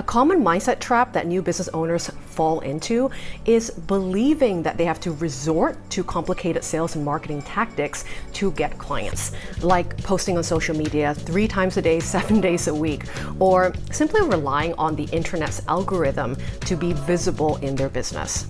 A common mindset trap that new business owners fall into is believing that they have to resort to complicated sales and marketing tactics to get clients, like posting on social media three times a day, seven days a week, or simply relying on the internet's algorithm to be visible in their business.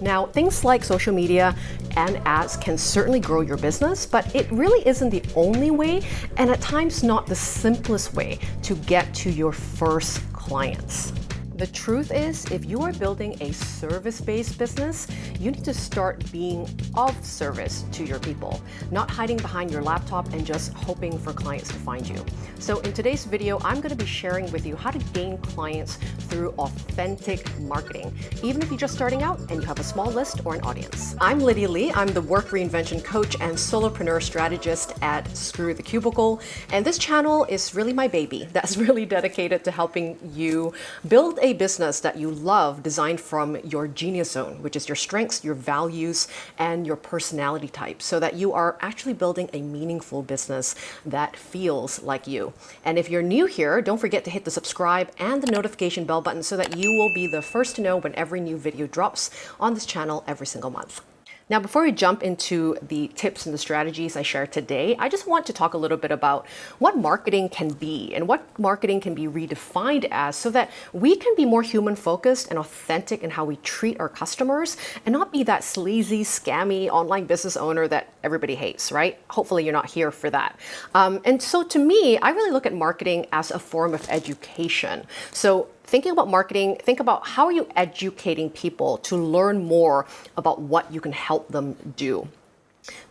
Now, things like social media and ads can certainly grow your business, but it really isn't the only way, and at times not the simplest way to get to your first clients. The truth is, if you are building a service-based business, you need to start being of service to your people, not hiding behind your laptop and just hoping for clients to find you. So in today's video, I'm going to be sharing with you how to gain clients through authentic marketing, even if you're just starting out and you have a small list or an audience. I'm Lydia Lee. I'm the work reinvention coach and solopreneur strategist at Screw the Cubicle. And this channel is really my baby that's really dedicated to helping you build a business that you love designed from your genius zone, which is your strengths, your values, and your personality type, so that you are actually building a meaningful business that feels like you. And if you're new here, don't forget to hit the subscribe and the notification bell button so that you will be the first to know when every new video drops on this channel every single month. Now, before we jump into the tips and the strategies I share today, I just want to talk a little bit about what marketing can be and what marketing can be redefined as so that we can be more human focused and authentic in how we treat our customers and not be that sleazy, scammy online business owner that everybody hates, right? Hopefully you're not here for that. Um, and so to me, I really look at marketing as a form of education. So thinking about marketing, think about how are you educating people to learn more about what you can help them do.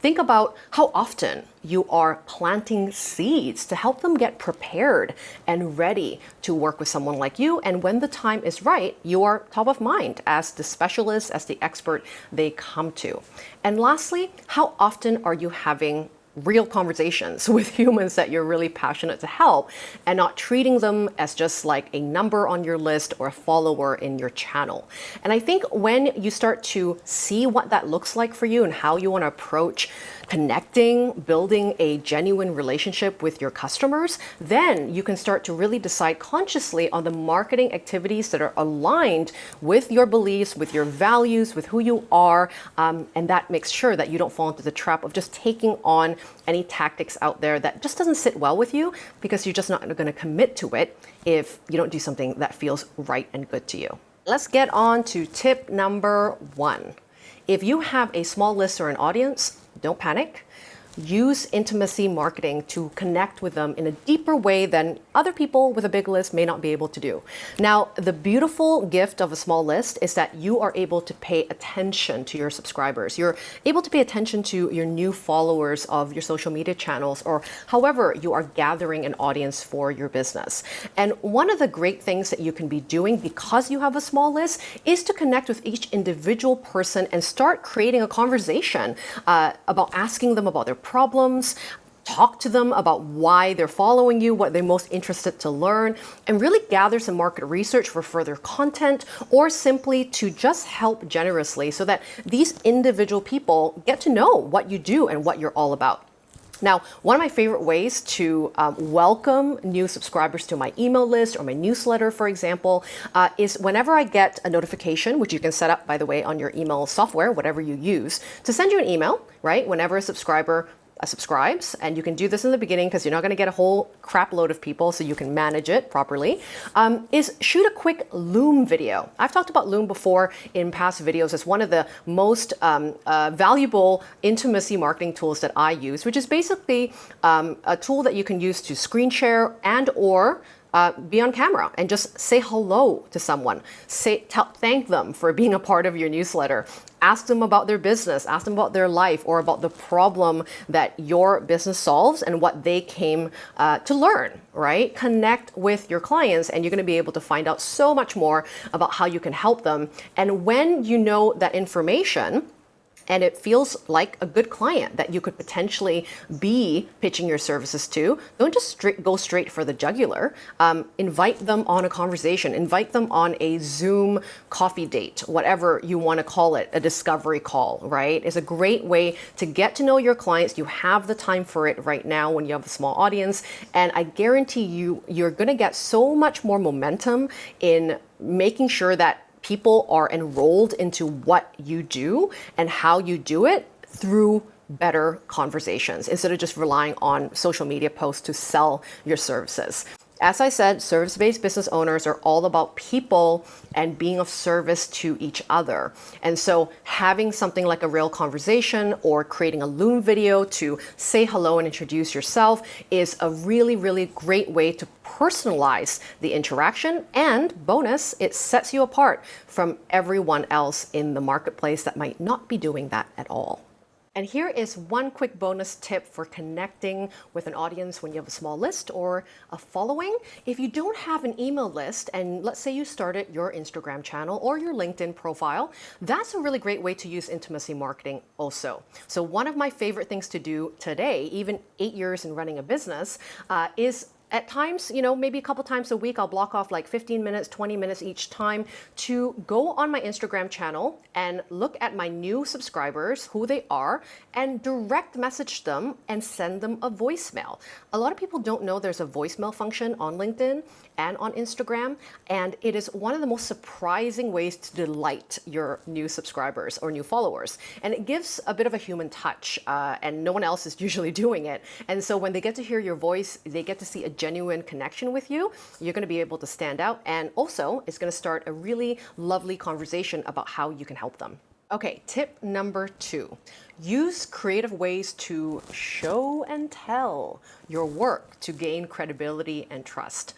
Think about how often you are planting seeds to help them get prepared and ready to work with someone like you. And when the time is right, you are top of mind as the specialist, as the expert they come to. And lastly, how often are you having real conversations with humans that you're really passionate to help and not treating them as just like a number on your list or a follower in your channel. And I think when you start to see what that looks like for you and how you want to approach connecting, building a genuine relationship with your customers, then you can start to really decide consciously on the marketing activities that are aligned with your beliefs, with your values, with who you are, um, and that makes sure that you don't fall into the trap of just taking on any tactics out there that just doesn't sit well with you because you're just not going to commit to it if you don't do something that feels right and good to you. Let's get on to tip number one. If you have a small list or an audience, don't panic use intimacy marketing to connect with them in a deeper way than other people with a big list may not be able to do. Now, the beautiful gift of a small list is that you are able to pay attention to your subscribers. You're able to pay attention to your new followers of your social media channels or however you are gathering an audience for your business. And one of the great things that you can be doing because you have a small list is to connect with each individual person and start creating a conversation uh, about asking them about their problems, talk to them about why they're following you, what they're most interested to learn, and really gather some market research for further content or simply to just help generously so that these individual people get to know what you do and what you're all about. Now, one of my favorite ways to um, welcome new subscribers to my email list or my newsletter, for example, uh, is whenever I get a notification, which you can set up, by the way, on your email software, whatever you use, to send you an email, right? Whenever a subscriber subscribes. And you can do this in the beginning because you're not going to get a whole crap load of people so you can manage it properly, um, is shoot a quick Loom video. I've talked about Loom before in past videos as one of the most um, uh, valuable intimacy marketing tools that I use, which is basically um, a tool that you can use to screen share and or uh, be on camera and just say hello to someone. Say, thank them for being a part of your newsletter. Ask them about their business, ask them about their life or about the problem that your business solves and what they came uh, to learn, right? Connect with your clients and you're gonna be able to find out so much more about how you can help them. And when you know that information, and it feels like a good client that you could potentially be pitching your services to, don't just straight, go straight for the jugular. Um, invite them on a conversation, invite them on a Zoom coffee date, whatever you want to call it, a discovery call, right? Is a great way to get to know your clients. You have the time for it right now when you have a small audience. And I guarantee you, you're going to get so much more momentum in making sure that people are enrolled into what you do and how you do it through better conversations instead of just relying on social media posts to sell your services. As I said, service-based business owners are all about people and being of service to each other. And so having something like a real conversation or creating a Loom video to say hello and introduce yourself is a really, really great way to personalize the interaction. And bonus, it sets you apart from everyone else in the marketplace that might not be doing that at all. And here is one quick bonus tip for connecting with an audience when you have a small list or a following. If you don't have an email list, and let's say you started your Instagram channel or your LinkedIn profile, that's a really great way to use intimacy marketing also. So one of my favorite things to do today, even eight years in running a business, uh, is at times, you know, maybe a couple times a week, I'll block off like 15 minutes, 20 minutes each time to go on my Instagram channel and look at my new subscribers, who they are, and direct message them and send them a voicemail. A lot of people don't know there's a voicemail function on LinkedIn and on Instagram, and it is one of the most surprising ways to delight your new subscribers or new followers. And it gives a bit of a human touch, uh, and no one else is usually doing it. And so when they get to hear your voice, they get to see a genuine connection with you, you're going to be able to stand out. And also, it's going to start a really lovely conversation about how you can help them. Okay, tip number two. Use creative ways to show and tell your work to gain credibility and trust.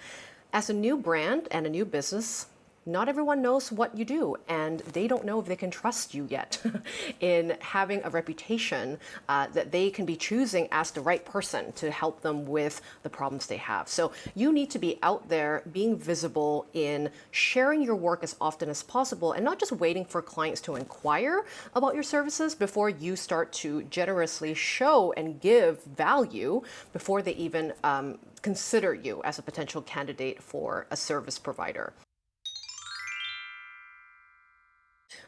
As a new brand and a new business, not everyone knows what you do and they don't know if they can trust you yet in having a reputation uh, that they can be choosing as the right person to help them with the problems they have. So you need to be out there being visible in sharing your work as often as possible and not just waiting for clients to inquire about your services before you start to generously show and give value before they even um, consider you as a potential candidate for a service provider.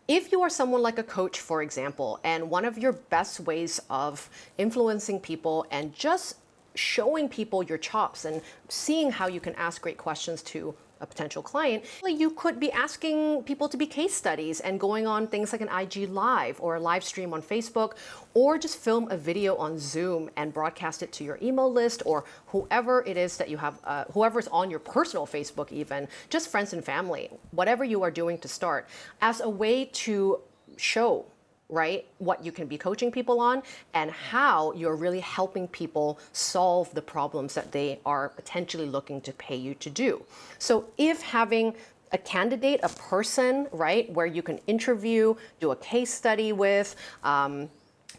If you are someone like a coach, for example, and one of your best ways of influencing people and just showing people your chops and seeing how you can ask great questions to a potential client, you could be asking people to be case studies and going on things like an IG live or a live stream on Facebook, or just film a video on Zoom and broadcast it to your email list or whoever it is that you have, uh, whoever's on your personal Facebook even, just friends and family, whatever you are doing to start, as a way to show right? What you can be coaching people on and how you're really helping people solve the problems that they are potentially looking to pay you to do. So if having a candidate, a person, right, where you can interview, do a case study with, um,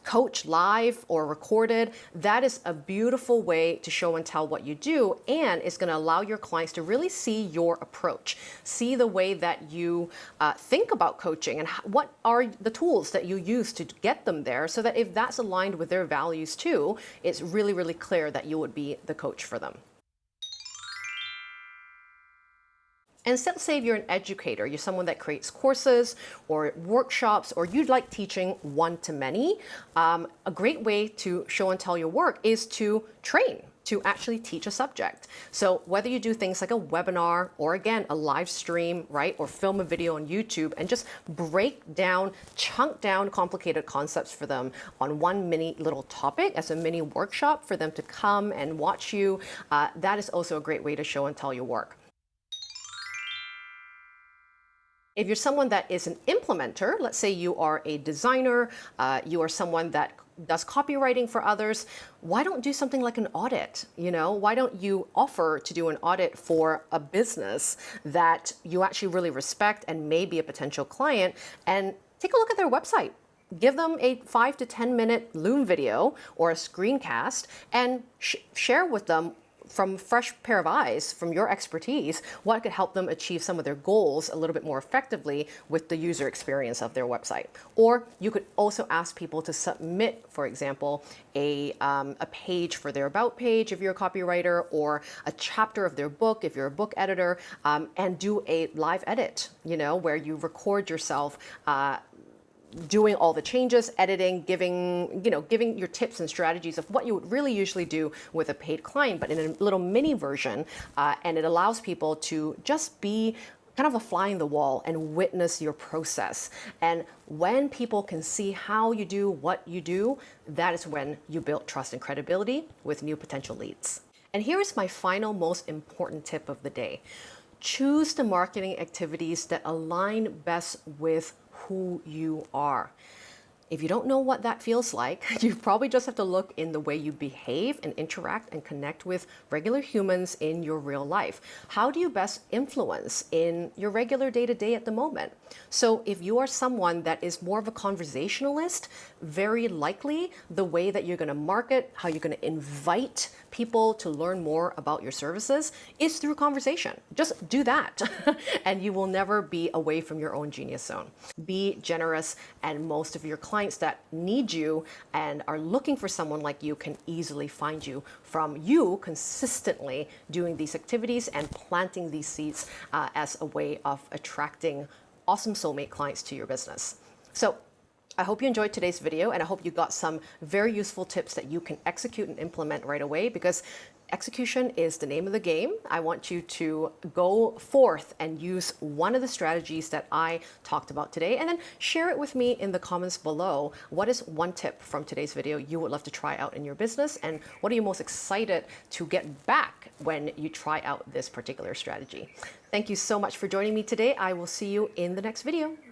coach live or recorded, that is a beautiful way to show and tell what you do. And it's going to allow your clients to really see your approach, see the way that you uh, think about coaching and what are the tools that you use to get them there so that if that's aligned with their values too, it's really, really clear that you would be the coach for them. And let's say you're an educator, you're someone that creates courses or workshops, or you'd like teaching one-to-many, um, a great way to show and tell your work is to train to actually teach a subject. So whether you do things like a webinar or again, a live stream, right? Or film a video on YouTube and just break down, chunk down complicated concepts for them on one mini little topic as a mini workshop for them to come and watch you. Uh, that is also a great way to show and tell your work. If you're someone that is an implementer, let's say you are a designer, uh, you are someone that does copywriting for others, why don't do something like an audit? You know, why don't you offer to do an audit for a business that you actually really respect and may be a potential client and take a look at their website give them a five to 10 minute Loom video or a screencast and sh share with them from fresh pair of eyes, from your expertise, what could help them achieve some of their goals a little bit more effectively with the user experience of their website. Or you could also ask people to submit, for example, a, um, a page for their about page if you're a copywriter, or a chapter of their book if you're a book editor, um, and do a live edit, you know, where you record yourself. Uh, doing all the changes, editing, giving, you know, giving your tips and strategies of what you would really usually do with a paid client, but in a little mini version. Uh, and it allows people to just be kind of a fly in the wall and witness your process. And when people can see how you do what you do, that is when you build trust and credibility with new potential leads. And here is my final most important tip of the day. Choose the marketing activities that align best with who you are. If you don't know what that feels like, you probably just have to look in the way you behave and interact and connect with regular humans in your real life. How do you best influence in your regular day to day at the moment? So, if you are someone that is more of a conversationalist, very likely the way that you're going to market, how you're going to invite people to learn more about your services is through conversation. Just do that, and you will never be away from your own genius zone. Be generous, and most of your clients that need you and are looking for someone like you can easily find you from you consistently doing these activities and planting these seeds uh, as a way of attracting awesome soulmate clients to your business. So I hope you enjoyed today's video and I hope you got some very useful tips that you can execute and implement right away because execution is the name of the game. I want you to go forth and use one of the strategies that I talked about today and then share it with me in the comments below. What is one tip from today's video you would love to try out in your business and what are you most excited to get back when you try out this particular strategy? Thank you so much for joining me today. I will see you in the next video.